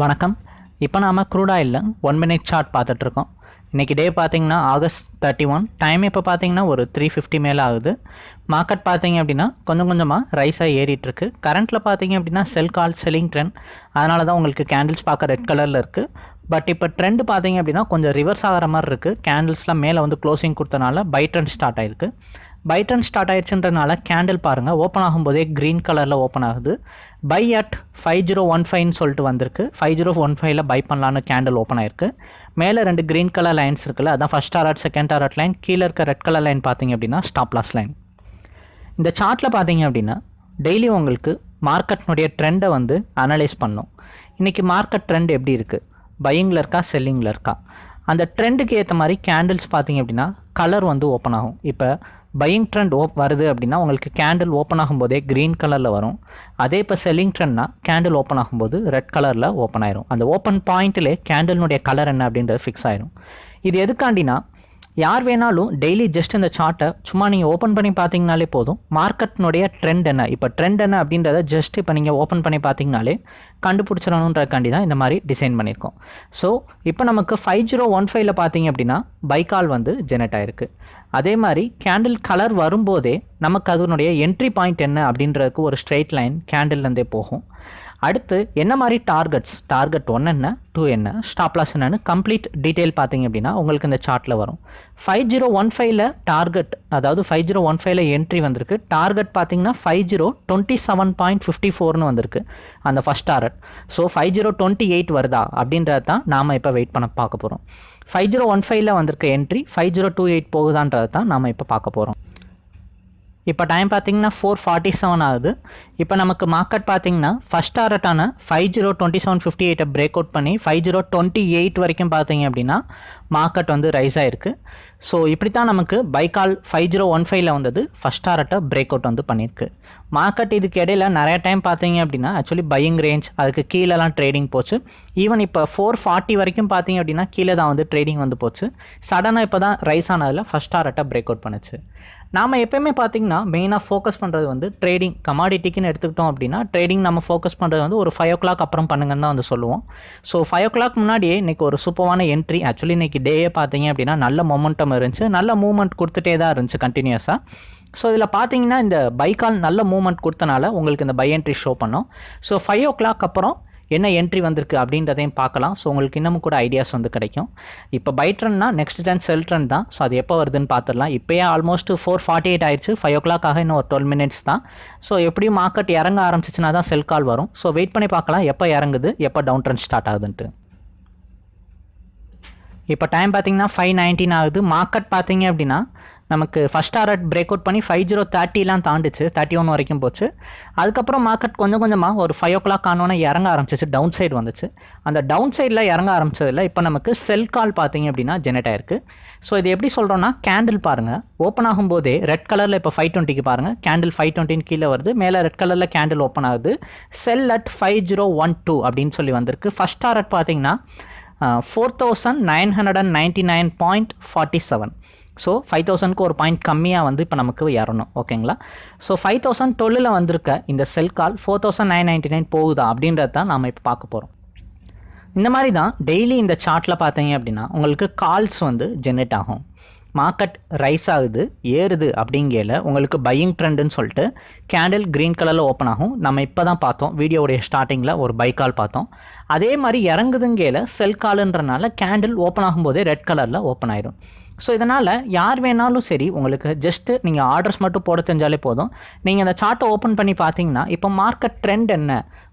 வணக்கம். இப்போ நாம் க்ரூட் ஆயிலில் ஒன் மினிட் சார்ட் பார்த்துட்ருக்கோம் இன்றைக்கி டே பார்த்திங்கன்னா ஆகஸ்ட் தேர்ட்டி ஒன் டைம் இப்போ பார்த்திங்கன்னா ஒரு த்ரீ ஃபிஃப்டி மேலே ஆகுது. மார்க்கெட் பார்த்திங்க அப்படின்னா கொஞ்சம் கொஞ்சமாக ரைஸாக ஏறிட்டுருக்கு. கரண்ட்டில் பார்த்தீங்க அப்படின்னா செல் கால் செல்லிங் ட்ரெண்ட் அதனால தான் உங்களுக்கு கேண்டில்ஸ் பார்க்க ரெட் கலரில் இருக்குது பட் இப்போ ட்ரெண்ட் பார்த்திங்க அப்படின்னா கொஞ்சம் ரிவர்ஸ் ஆகிற மாதிரி இருக்குது கேண்டில்ஸ்லாம் மேலே வந்து க்ளோசிங் கொடுத்தனால பை ட்ரெண்ட் ஸ்டார்ட் ஆயிருக்கு. பை ட்ரெண்ட் ஸ்டார்ட் ஆயிடுச்சுன்றனால கேண்டில் பாருங்கள் ஓப்பன் ஆகும்போதே க்ரீன் கலரில் ஓப்பன் ஆகுது. Buy at five zero one ஃபைவ்னு சொல்லிட்டு வந்திருக்கு. ஃபைவ் ஜீரோ ஒன் ஃபைவ்ல பை பண்ணலான்னு கேண்டில் ஓப்பன் ஆயிருக்கு. மேலே ரெண்டு க்ரீன் கலர் லைன்ஸ் இருக்குல்ல அதான் ஃபஸ்ட் ஆர்ட் செகண்ட் ஆர்ட் லைன் கீழே இருக்க ரெட் கலர் லைன் பார்த்தீங்க அப்படின்னா ஸ்டாப் லாஸ் லைன் இந்த சார்ட்டில் பார்த்தீங்க அப்படின்னா டெய்லி உங்களுக்கு மார்க்கெட்னுடைய ட்ரெண்டை வந்து அனலைஸ் பண்ணும். இன்றைக்கி மார்க்கெட் ட்ரெண்ட் எப்படி இருக்குது பையிங்கில் இருக்கா செல்லிங்கில் இருக்கா? அந்த ட்ரெண்டுக்கு ஏற்ற மாதிரி கேண்டில்ஸ் பார்த்தீங்க அப்படின்னா கலர் வந்து ஓப்பன் ஆகும். இப்போ பையிங் ட்ரெண்ட் ஓப் வருது அப்படின்னா உங்களுக்கு கேண்டில் ஓப்பன் ஆகும்போதே க்ரீன் கலரில் வரும். அதே இப்போ செல்லிங் ட்ரெண்ட்னா கேண்டில் ஓப்பன் ஆகும்போது ரெட் கலரில் ஓப்பன் ஆயிரும். அந்த ஓப்பன் பாயிண்ட்டிலே கேண்டில்னுடைய கலர் என்ன அப்படின்றது ஃபிக்ஸ் ஆயிரும். இது எதுக்காண்டினா யார் வேணாலும் டெய்லி ஜஸ்ட் இந்த சார்ட்டை சும்மா நீங்கள் ஓப்பன் பண்ணி பார்த்தீங்கனாலே போதும். மார்க்கெட்னுடைய ட்ரெண்ட் என்ன? இப்போ ட்ரெண்ட் என்ன அப்படின்றத ஜஸ்ட் இப்போ நீங்கள் ஓப்பன் பண்ணி பார்த்தீங்கனாலே கண்டுபிடிச்சிடணுன்றக்காண்டி தான் இந்த மாதிரி டிசைன் பண்ணியிருக்கோம். ஸோ இப்போ நமக்கு ஃபைவ் ஜீரோ ஒன் ஃபைவ்ல பார்த்தீங்க அப்படின்னா பைக்கால் வந்து ஜெனரேட் ஆயிருக்கு. அதே மாதிரி கேண்டில் கலர் வரும்போதே நமக்கு அதனுடைய என்ட்ரி பாயிண்ட் என்ன அப்படின்றதுக்கு ஒரு ஸ்ட்ரெயிட் லைன் கேண்டில்லேருந்தே போகும். அடுத்து என்ன மாதிரி டார்கெட்ஸ் டார்கெட் ஒன் என்ன? டூ என்ன? ஸ்டாப்லாஸ் என்னன்னு கம்ப்ளீட் டீட்டெயில் பார்த்தீங்க அப்படின்னா உங்களுக்கு இந்த சார்ட்டில் வரும். ஃபைவ் ஜீரோ ஒன் ஃபைவ்ல டார்கெட் அதாவது ஃபைவ் ஜீரோ ஒன் ஃபைவ்ல என்ட்ரி வந்திருக்கு. டார்கெட் பார்த்தீங்கன்னா five zero twenty seven point fifty ஃபோர்னு வந்திருக்கு. அந்த first target so five zero twenty eight வருதா? அப்படின்றது தான் நாம் இப்போ வெயிட் பண்ண பார்க்க போகிறோம் ஃபைவ் ஜீரோ ஒன் ஃபைவ்ல வந்திருக்க entry five zero two eight போகுதான்றது தான் நாம் இப்போ பார்க்க போகிறோம் இப்போ டைம் பார்த்தீங்கன்னா ஃபோர் ஃபார்ட்டி செவன் ஆகுது. இப்போ நமக்கு மார்க்கெட் பார்த்தீங்கன்னா first டாரட்டான five zero twenty seven fifty எயிட்டை break out பண்ணி ஃபைவ் ஜீரோ டுவெண்ட்டி எயிட் வரைக்கும் பார்த்தீங்க அப்படின்னா மார்க்கெட் வந்து ரைஸ் ஆயிருக்கு. ஸோ இப்படி தான் நமக்கு பைக்கால் ஃபைவ் ஜீரோ ஒன் ஃபைவ்ல வந்தது. ஃபஸ்ட் டாரட்டை பிரேக் அவுட் வந்து பண்ணியிருக்கு. மார்க்கெட் இதுக்கு இடையில நிறைய டைம் பார்த்தீங்க அப்படின்னா ஆக்சுவலி பையிங் ரேஞ்ச் அதுக்கு கீழேலாம் ட்ரேடிங் போச்சு. ஈவன் இப்போ ஃபோர் ஃபார்ட்டி வரைக்கும் பார்த்தீங்க அப்படின்னா கீழே தான் வந்து ட்ரேடிங் வந்து போச்சு. சடனாக இப்போ தான் ரைஸ் ஆனதில் ஃபஸ்ட் டாரட்டை பிரேக் அவுட் பண்ணுச்சு. நாம் எப்பயுமே பார்த்தீங்கன்னா மெயினாக ஃபோக்கஸ் பண்ணுறது வந்து ட்ரேடிங் கமாடிட்டிக்குன்னு எடுத்துக்கிட்டோம் அப்படின்னா ட்ரேடிங் நம்ம ஃபோக்கஸ் பண்ணுறது வந்து ஒரு ஃபைவ் ஓ கிளாக் அப்புறம் பண்ணுங்கன்னு தான் வந்து சொல்லுவோம். ஸோ ஃபைவ் ஓ கிளாக் முன்னாடியே இன்றைக்கி ஒரு சூப்பரான என்ட்ரி ஆக்சுவலி இன்றைக்கி டேயே பார்த்தீங்க அப்படின்னா நல்ல மொமெண்டம் இருந்துச்சு. நல்ல மூவ்மெண்ட் கொடுத்துட்டே தான் இருந்துச்சு கண்டினியூஸாக ஸோ இதில் பார்த்தீங்கன்னா இந்த பைக்கால் நல்ல மூவ்மெண்ட் கொடுத்தனால உங்களுக்கு இந்த பை என்ட்ரி ஷோ பண்ணோம். ஸோ ஃபைவ் ஓ கிளாக் அப்புறம் என்ன என்ட்ரி வந்திருக்கு அப்படின்றதையும் பார்க்கலாம். ஸோ உங்களுக்கு இன்னமும் கூட ஐடியாஸ் வந்து கிடைக்கும். இப்போ பை ட்ரெண்ட்னா நெக்ஸ்ட் ட்ரெண்ட் செல் ட்ரெண்ட் தான். ஸோ அது எப்போ வருதுன்னு பார்த்துடலாம் இப்போயே ஆல்மோஸ்ட் ஃபோர் ஃபார்ட்டி எயிட் ஆயிடுச்சு ஃபைவ் ஓ கிளாக் ஆக இன்னும் ஒரு டுவெல் மினிட்ஸ் தான். ஸோ எப்படியும் மார்க்கெட் இறங்க ஆரம்பிச்சிச்சுனா தான் செல் கால் வரும். ஸோ வெயிட் பண்ணி பார்க்கலாம். எப்போ இறங்குது? எப்போ டவுன் ட்ரெண்ட் ஸ்டார்ட் ஆகுதுன்ட்டு. இப்போ டைம் பார்த்தீங்கன்னா ஃபைவ் நைன்டீன் ஆகுது. மார்க்கெட் பார்த்தீங்க அப்படின்னா நமக்கு ஃபஸ்ட் டாரட் பிரேக் அவுட் பண்ணி ஃபைவ் ஜீரோ தேர்ட்டிலாம் தாண்டிச்சு. தேர்ட்டி ஒன் வரைக்கும் போச்சு. அதுக்கப்புறம் மார்க்கெட் கொஞ்சம் கொஞ்சமாக ஒரு ஃபைவ் ஓ கிளாக் ஆனோன்னே இறங்க ஆரம்பிச்சிச்சு. டவுன் சைடு வந்துச்சு. அந்த டவுன் சைடில் இறங்க ஆரம்பிச்சதில் இப்போ நமக்கு செல் கால் பார்த்தீங்க அப்படின்னா ஜெனரேட் ஆயிருக்கு. ஸோ இது எப்படி சொல்கிறோன்னா கேண்டில் பாருங்கள் ஓப்பன் ஆகும்போதே ரெட் கலரில் இப்போ ஃபைவ் டுவெண்ட்டிக்கு பாருங்கள் கேண்டில் ஃபைவ் டுவெண்ட்டின்னு கீழே வருது. மேலே ரெட் கலரில் கேண்டில் ஓப்பன் ஆகுது. Sell at five zero one two அப்படின்னு சொல்லி வந்திருக்கு. ஃபஸ்ட் டாரட் பார்த்தீங்கன்னா four thousand nine hundred and ninety nine point forty seven so five தௌசண்ட்க்கு ஒரு பாயிண்ட் கம்மியாக வந்து இப்போ நமக்கு ஏறணும் ஓகேங்களா ஸோ ஃபைவ் தௌசண்ட் டுவெல்லில் வந்திருக்க இந்த sell call four thousand nine ninety nine போகுதா அப்படின்றத தான் நம்ம இப்போ பார்க்க போகிறோம் இந்த மாதிரி தான் டெய்லி இந்த சார்ட்டில் பார்த்தீங்க அப்படின்னா உங்களுக்கு கால்ஸ் வந்து ஜென்ரேட் ஆகும். மார்க்கெட் ரைஸ் ஆகுது ஏறுது அப்படிங்கையில் உங்களுக்கு பையிங் ட்ரெண்டுன்னு சொல்லிட்டு கேண்டில் க்ரீன் கலரில் ஓப்பன் ஆகும். நம்ம இப்போ தான் பார்த்தோம் வீடியோவுடைய ஸ்டார்டிங்கில் ஒரு பை கால் பார்த்தோம். அதே மாதிரி இறங்குதுங்கையில் செல் காலுன்றனால கேண்டில் ஓப்பன் ஆகும்போதே ரெட் கலரில் ஓப்பன் ஆயிரும். ஸோ இதனால் யார் வேணாலும் சரி உங்களுக்கு ஜஸ்ட்டு நீங்கள் ஆர்டர்ஸ் மட்டும் போட தெரிஞ்சாலே போதும். நீங்கள் அந்த சார்ட்டை ஓப்பன் பண்ணி பார்த்தீங்கன்னா இப்போ மார்க்கெட் ட்ரெண்ட் என்ன?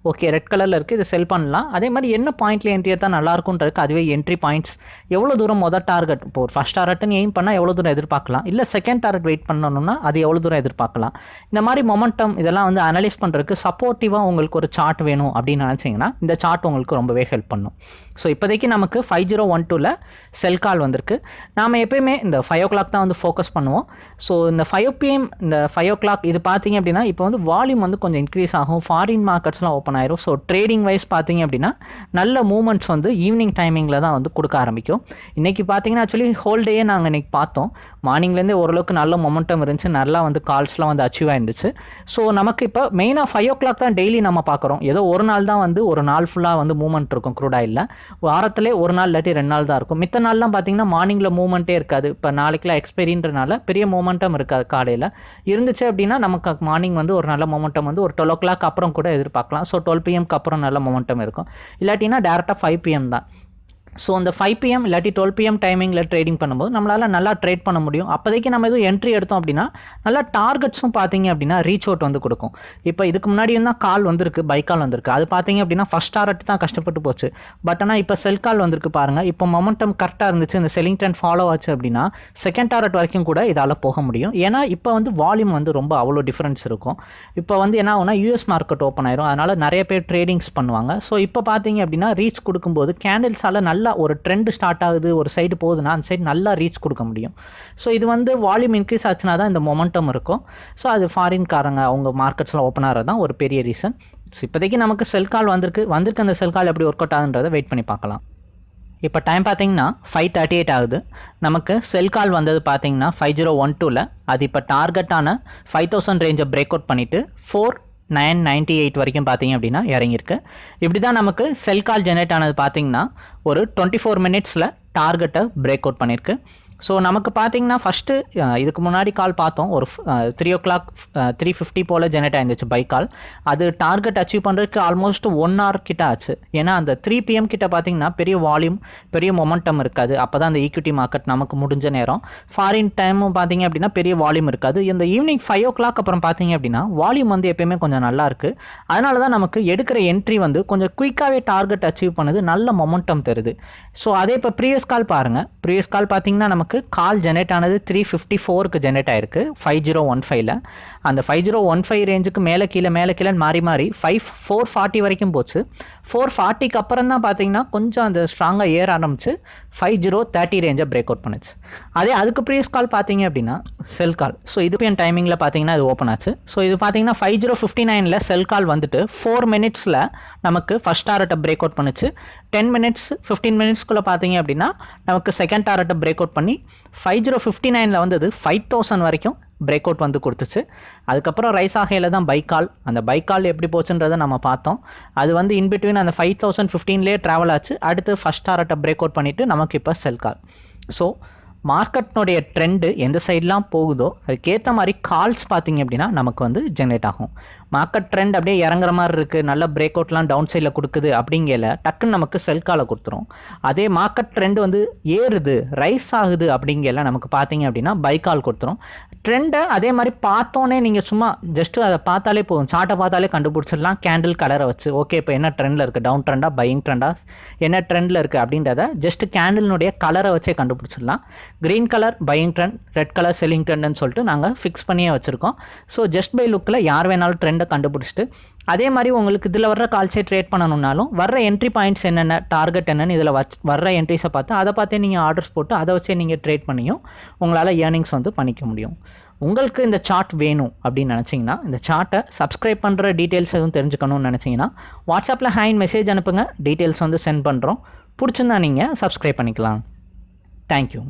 ஓகே ரெட் கலரில் இருக்குது இது செல் பண்ணலாம். அதே மாதிரி என்ன பாயிண்ட்டில் என்ட்ரி எடுத்தால் நல்லா அதுவே என்ட்ரி பாயிண்ட்ஸ் எவ்வளோ தூரம் மொதல் டார்கெட் இப்போ ஒரு ஃபஸ்ட் டார்கெட்னு எய்ம் பண்ணால் எவ்வளோ தூரம் எதிர்பார்க்கலாம்? இல்லை செகண்ட் டார்கெட் வெயிட் பண்ணணும்னா அது எவ்வளோ தூரம் எதிர்பார்க்கலாம்? இந்த மாதிரி மொமெண்டம் இதெல்லாம் வந்து அனலைஸ் பண்ணுறதுக்கு சப்போர்ட்டிவாக உங்களுக்கு ஒரு சார்ட் வேணும் அப்படின்னு நினச்சிங்கன்னா இந்த சார்ட் உங்களுக்கு ரொம்பவே ஹெல்ப் பண்ணும். ஸோ இப்போதைக்கு நமக்கு ஃபைவ் ஜீரோ ஒன் டூவில் செல் கால் வந்திருக்கு. நாம் எப்பயுமே இந்த ஃபைவ் ஓ கிளாக் தான் வந்து ஃபோக்கஸ் பண்ணுவோம். ஸோ இந்த ஃபைவ் பிஎம் இந்த ஃபைவ் ஓ கிளாக் இது பார்த்தீங்க அப்படின்னா இப்போ வந்து வால்யூம் வந்து கொஞ்சம் இன்க்ரீஸ் ஆகும். ஃபாரின் மார்க்கெட்ஸ்லாம் ஓப்பன் ஓப்பன் ஆயிரும். ஸோ ட்ரேடிங் வைஸ் பார்த்தீங்க அப்படின்னா நல்ல மூமெண்ட்ஸ் வந்து ஈவினிங் டைமிங்கில் தான் வந்து கொடுக்க ஆரம்பிக்கும். இன்றைக்கி பார்த்தீங்கன்னா ஆக்சுவலி ஹோல் டேயே நாங்கள் இன்றைக்கி பார்த்தோம். மார்னிங்லேருந்தே ஓரளவுக்கு நல்ல மொமெண்டம் இருந்துச்சு. நல்லா வந்து கால்ஸ்லாம் வந்து அச்சீவ் ஆயிருந்துச்சு. ஸோ நமக்கு இப்போ மெயினாக ஃபைவ் ஓ கிளாக் தான் டெய்லி நம்ம பார்க்குறோம். ஏதோ ஒரு நாள் தான் வந்து ஒரு நாள் ஃபுல்லாக வந்து மூவ்மெண்ட் இருக்கும். க்ரூட் ஆயிலில். வாரத்திலே ஒரு நாள் இல்லாட்டி ரெண்டு நாள் தான் இருக்கும். மித்த நாள்லாம் பார்த்தீங்கன்னா மார்னிங்கில் மூவ்மெண்ட்டே இருக்காது. இப்போ நாளைக்குலாம் எக்ஸ்பைரின்றனால பெரிய மூமெண்டம் இருக்காது காலையில். இருந்துச்சு அப்படின்னா நமக்கு மார்னிங் வந்து ஒரு நல்ல மொமெண்டம் வந்து ஒரு டுவெல் ஓ கிளாக் அப்புறம் கூட எதிர்பார்க்கலாம். ஸோ டுவெல் பிஎம்க்கு அப்புறம் நல்ல மொமெண்டம் இருக்கும். இல்லாட்டினா டேரெக்டாக ஃபைவ் பிஎம் தான். ஸோ அந்த ஃபைவ் பிஎம் இல்லாட்டி டுவெல் பிஎம் டைமிங்கில் ட்ரேடிங் பண்ணும்போது நம்மளால் நல்லா ட்ரேட் பண்ண முடியும். அப்போதைக்கு நம்ம எதுவும் என்ட்ரி எடுத்தோம் அப்படின்னா நல்லா டார்கெட்ஸும் பார்த்தீங்க அப்படின்னா ரீச் அவுட் வந்து கொடுக்கும். இப்போ இதுக்கு முன்னாடி தான் கால் வந்திருக்கு பை கால் வந்திருக்கு. அது பார்த்தீங்க அப்படின்னா ஃபஸ்ட் டார்கெட் தான் கஷ்டப்பட்டு போச்சு. பட் ஆனால் இப்போ செல் கால் வந்திருக்கு பாருங்கள் இப்போ மொமெண்டம் கரெக்டாக இருந்துச்சு இந்த செல்லிங் ட்ரெண்ட் ஃபாலோ ஆச்சு அப்படின்னா செகண்ட் டார்கெட் வரைக்கும் கூட இதால் போக முடியும். ஏன்னா இப்போ வந்து வால்யூம் வந்து ரொம்ப அவ்வளோ டிஃப்ரென்ஸ் இருக்கும். இப்போ வந்து என்ன ஆகுனா யூஎஸ் மார்க்கெட் ஓப்பன் ஆயிரும். அதனால் நிறைய பேர் ட்ரேடிங்ஸ் பண்ணுவாங்க. ஸோ இப்போ பார்த்தீங்க அப்படின்னா ரீச் கொடுக்கும்போது கேண்டில்ஸால் நல்ல நல்லா ஒரு ட்ரெண்ட் ஸ்டார்ட் ஆகுது ஒரு சைடு போகுதுன்னா அந்த சைடு நல்லா ரீச் கொடுக்க முடியும். ஸோ இது வந்து வால்யூம் இன்க்ரீஸ் ஆச்சுன்னா தான் இந்த மொமெண்டம் இருக்கும். ஸோ அது ஃபாரின்காரங்க அவங்க மார்க்கெட்ஸில் ஓப்பன் ஆகிறது தான் ஒரு பெரிய ரீசன் ஸோ இப்போதைக்கு நமக்கு செல் கால் வந்திருக்கு. வந்திருக்கு அந்த செல் கால் எப்படி ஒர்க் அவுட் ஆகுன்றதை வெயிட் பண்ணி பார்க்கலாம். இப்போ டைம் பார்த்தீங்கன்னா ஃபைவ் தேர்ட்டி எயிட் ஆகுது. நமக்கு செல் கால் வந்தது பார்த்தீங்கன்னா ஃபைவ் ஜீரோ ஒன் டூவில் அது இப்போ டார்கெட்டான ஃபைவ் தௌசண்ட் ரேஞ்சை பிரேக் அவுட் பண்ணிவிட்டு ஃபோர் நைன் நைன்ட்டி எயிட் வரைக்கும் பார்த்தீங்க அப்படின்னா இறங்கியிருக்கு. இப்படி தான் நமக்கு செல் கால் ஜெனரேட் ஆனது பார்த்தீங்கன்னா ஒரு டுவெண்ட்டி ஃபோர் மினிட்ஸில் டார்கெட்டை பிரேக் அவுட் பண்ணியிருக்கு. ஸோ நமக்கு பார்த்தீங்கன்னா ஃபஸ்ட்டு இதுக்கு முன்னாடி கால் பார்த்தோம். ஒரு three o'clock three fifty போல் ஜெனரேட் ஆயிருந்துச்சு பை கால் அது டார்கெட் அச்சீவ் பண்ணுறதுக்கு ஆல்மோஸ்ட் ஒன் ஹவர் கிட்ட ஆச்சு. ஏன்னா அந்த த்ரீ பிஎம் கிட்ட பார்த்தீங்கன்னா பெரிய வால்யூம் பெரிய மொமெண்டம் இருக்காது. அப்போ தான் அந்த ஈக்விட்டி மார்க்கெட் நமக்கு முடிஞ்ச நேரம். ஃபாரின் டைமும் பார்த்தீங்க அப்படின்னா பெரிய வால்யூம் இருக்காது. இந்த ஈவினிங் ஃபைவ் ஓ கிளாக் அப்புறம் பார்த்தீங்க அப்படின்னா வால்யூம் வந்து எப்பயுமே கொஞ்சம் நல்லா இருக்குது அதனால தான் நமக்கு எடுக்கிற என்ட்ரி வந்து கொஞ்சம் குயிக்காகவே டார்கெட் அச்சீவ் பண்ணுது நல்ல மொமெண்டம் தருது. ஸோ அதே இப்போ ப்ரீவியஸ் கால் பாருங்கள் ப்ரீவியஸ் கால் பார்த்தீங்கன்னா நமக்கு கால் ஜெனரேட் ஆனது த்ரீ ஃபிஃப்டி ஃபோருக்கு ஜெனரேட் ஆயிருக்கு. ஃபைவ் ஜீரோ ஒன் ஃபைவ்ல அந்த ஃபைவ் ஜீரோ ஒன் ஃபைவ் ரேஞ்சுக்கு மேலே கீழே மேலே கீழே மாறி மாறி ஃபைவ் ஃபோர் ஃபார்ட்டி வரைக்கும் போச்சு. ஃபோர் ஃபார்ட்டிக்கு அப்புறம் தான் பார்த்தீங்கன்னா கொஞ்சம் அந்த ஸ்ட்ராங்காக ஏற ஆரம்பிச்சு ஃபைவ் ஜீரோ தேர்ட்டி ரேஞ்சை பிரேக் அவுட் பண்ணுச்சு. அதே அதுக்கு ப்ரீவியஸ் கால் பார்த்தீங்க அப்படின்னா செல் கால் ஸோ இதுக்கு என் டைமிங்கில் பார்த்தீங்கன்னா இது ஓப்பன் ஆச்சு. ஸோ இது பார்த்தீங்கன்னா ஃபைவ் ஜீரோ ஃபிஃப்டி நைனில் செல் கால் வந்துட்டு ஃபோர் மினிட்ஸில் நமக்கு ஃபஸ்ட் டாரட்டை பிரேக் அவுட் பண்ணுச்சு. டென் மினிட்ஸ் ஃபிஃப்டீன் மினிட்ஸ்க்குள்ளே பார்த்தீங்க அப்படின்னா நமக்கு செகண்ட் டாரட்டை பிரேக் அவுட் பண்ணி ஃபைவ் ஜீரோ ஃபிஃப்டி நைனில் வந்தது ஃபைவ் தௌசண்ட் வரைக்கும் பிரேக் அவுட் வந்து கொடுத்துச்சு. அதுக்கப்புறம் ரைஸ் ஆகையில் தான் பைக்கால். அந்த பைக்கால் எப்படி போச்சுன்றதை நம்ம பார்த்தோம். அது வந்து இன்பிட்வீன் அந்த ஃபைவ் தௌசண்ட் ஃபிஃப்டீன்லேயே ட்ராவல் ஆச்சு. அடுத்து ஃபஸ்ட் டாரட்டை பிரேக் அவுட் பண்ணிவிட்டு நமக்கு இப்போ செல் கால் ஸோ மார்க்கெட்னுடைய ட்ரெண்டு எந்த சைட்லாம் போகுதோ அதுக்கேற்ற மாதிரி கால்ஸ் பார்த்தீங்க அப்படின்னா நமக்கு வந்து ஜென்ரேட் ஆகும். மார்க்கெட் ட்ரெண்ட் அப்படியே இறங்குற மாதிரி இருக்குது நல்ல பிரேக் அவுட்லாம் டவுன் சைடில் கொடுக்குது அப்படிங்கல டக்குன்னு நமக்கு செல் காலை கொடுத்துரும். அதே மார்க்கெட் ட்ரெண்ட் வந்து ஏறுது ரைஸ் ஆகுது அப்படிங்கல நமக்கு பார்த்தீங்க அப்படின்னா பை கால் கொடுத்துரும். ட்ரெண்டை அதே மாதிரி பார்த்தோன்னே நீங்கள் சும்மா ஜஸ்ட்டு அதை பார்த்தாலே போதும். சார்ட்டை பார்த்தாலே கண்டுபிடிச்சிடலாம். கேண்டில் கலரை வச்சு ஓகே இப்போ என்ன ட்ரெண்டில் இருக்குது டவுன் ட்ரெண்டாக பையிங் ட்ரெண்டாக என்ன ட்ரெண்டில் இருக்குது அப்படின்றத ஜஸ்ட் கேண்டில்னுடைய கலரை வச்சே கண்டுபிடிச்சிடலாம். Green colour buying red colour selling சொல்லிட்டு நாங்கள் ஃபிக்ஸ் பண்ணியே வச்சுருக்கோம். ஸோ ஜஸ்ட் பை லுக்கில் யார் வேணாலும் ட்ரெண்டை கண்டுபிடிச்சிட்டு அதே மாதிரி உங்களுக்கு இதில் வர்ற கால்ஸே ட்ரேட் பண்ணணும்னாலும் வர்ற என்ட்ரி பாயிண்ட்ஸ் என்னென்ன டார்கெட் என்னென்னு இதில் வச் வர்ற என்ட்ரிஸை பார்த்து அதை பார்த்தே நீங்கள் ஆர்டர்ஸ் போட்டு அதை வச்சே நீங்கள் ட்ரேட் பண்ணியும் உங்களால் ஏர்னிங்ஸ் வந்து பண்ணிக்க முடியும். உங்களுக்கு இந்த சார்ட் வேணும் அப்படின்னு நினச்சிங்கன்னா இந்த சார்ட்டை சப்ஸ்கிரைப் பண்ணுற டீட்டெயில்ஸ் எதுவும் தெரிஞ்சுக்கணும்னு நினச்சிங்கன்னா வாட்ஸ்அப்பில் ஹேண்ட் மெசேஜ் அனுப்புங்க டீட்டெயில்ஸ் வந்து சென்ட் பண்ணுறோம் பிடிச்சிருந்தா நீங்கள் சப்ஸ்கிரைப் பண்ணிக்கலாம். தேங்க்யூ